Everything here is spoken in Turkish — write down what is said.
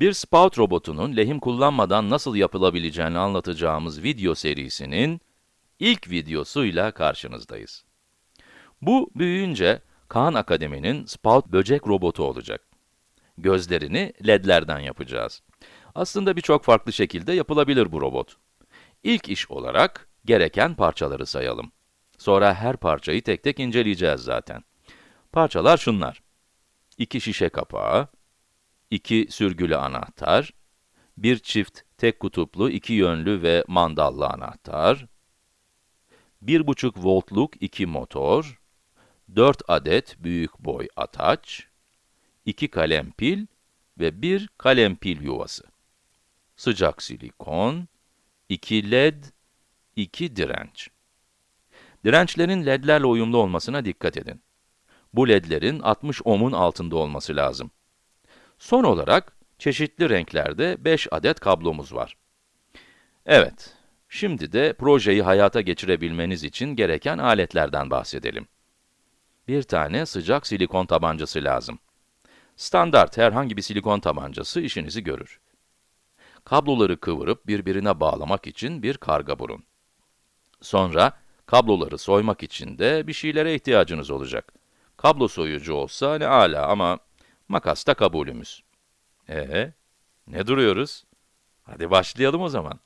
Bir spout robotunun lehim kullanmadan nasıl yapılabileceğini anlatacağımız video serisinin ilk videosuyla karşınızdayız. Bu büyüyünce Kaan Akademi'nin spout böcek robotu olacak. Gözlerini ledlerden yapacağız. Aslında birçok farklı şekilde yapılabilir bu robot. İlk iş olarak gereken parçaları sayalım. Sonra her parçayı tek tek inceleyeceğiz zaten. Parçalar şunlar. 2 şişe kapağı, 2 sürgülü anahtar, bir çift tek kutuplu, iki yönlü ve mandallı anahtar, 1,5 voltluk iki motor, 4 adet büyük boy ataç, 2 kalem pil ve bir kalem pil yuvası. Sıcak silikon, 2 led, 2 direnç. Dirençlerin ledlerle uyumlu olmasına dikkat edin. Bu ledlerin 60 ohm'un altında olması lazım. Son olarak, çeşitli renklerde 5 adet kablomuz var. Evet, şimdi de projeyi hayata geçirebilmeniz için gereken aletlerden bahsedelim. Bir tane sıcak silikon tabancası lazım. Standart herhangi bir silikon tabancası işinizi görür. Kabloları kıvırıp birbirine bağlamak için bir karga burun. Sonra, kabloları soymak için de bir şeylere ihtiyacınız olacak. Kablo soyucu olsa ne ala ama makas da kabulümüz. Ee, ne duruyoruz? Hadi başlayalım o zaman.